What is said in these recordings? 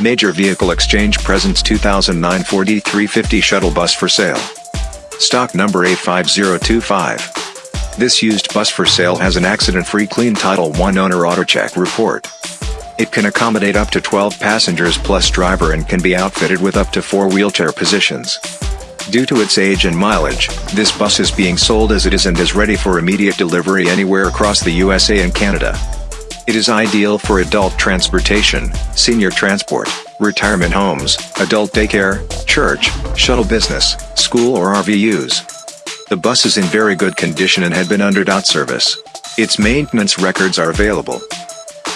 Major Vehicle Exchange presents 2009 Ford E350 shuttle bus for sale. Stock number A5025. This used bus for sale has an accident-free clean Title I owner AutoCheck report. It can accommodate up to 12 passengers plus driver and can be outfitted with up to 4 wheelchair positions. Due to its age and mileage, this bus is being sold as it is and is ready for immediate delivery anywhere across the USA and Canada. It is ideal for adult transportation, senior transport, retirement homes, adult daycare, church, shuttle business, school or RV use. The bus is in very good condition and had been under dot service. Its maintenance records are available.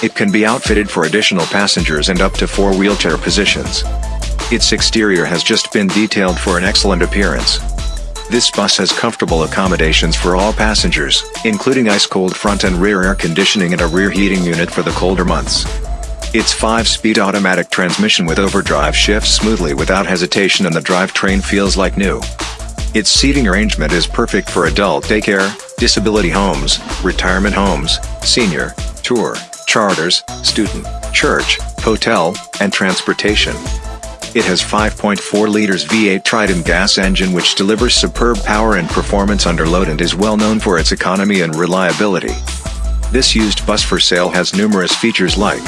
It can be outfitted for additional passengers and up to four wheelchair positions. Its exterior has just been detailed for an excellent appearance. This bus has comfortable accommodations for all passengers, including ice-cold front and rear air conditioning and a rear heating unit for the colder months. Its 5-speed automatic transmission with overdrive shifts smoothly without hesitation and the drivetrain feels like new. Its seating arrangement is perfect for adult daycare, disability homes, retirement homes, senior, tour, charters, student, church, hotel, and transportation. It has 5.4 liters V8 Triton gas engine which delivers superb power and performance under load and is well known for its economy and reliability. This used bus for sale has numerous features like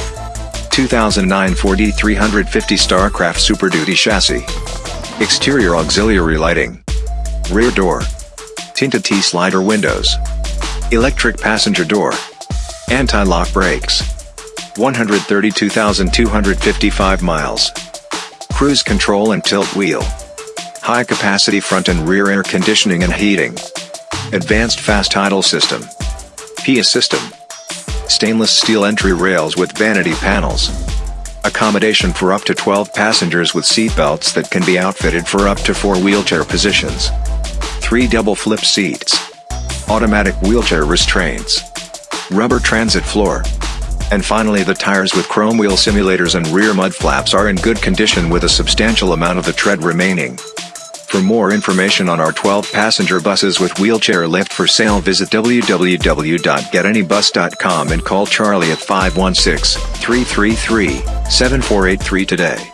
2009 Ford E350 Starcraft Super Duty chassis, exterior auxiliary lighting, rear door, tinted T-slider windows, electric passenger door, anti-lock brakes, 132,255 miles cruise control and tilt wheel. High capacity front and rear air conditioning and heating. Advanced fast idle system. PIA system. Stainless steel entry rails with vanity panels. Accommodation for up to 12 passengers with seat belts that can be outfitted for up to 4 wheelchair positions. 3 double flip seats. Automatic wheelchair restraints. Rubber transit floor. And finally the tires with chrome wheel simulators and rear mud flaps are in good condition with a substantial amount of the tread remaining. For more information on our 12-passenger buses with wheelchair lift for sale visit www.getanybus.com and call Charlie at 516-333-7483 today.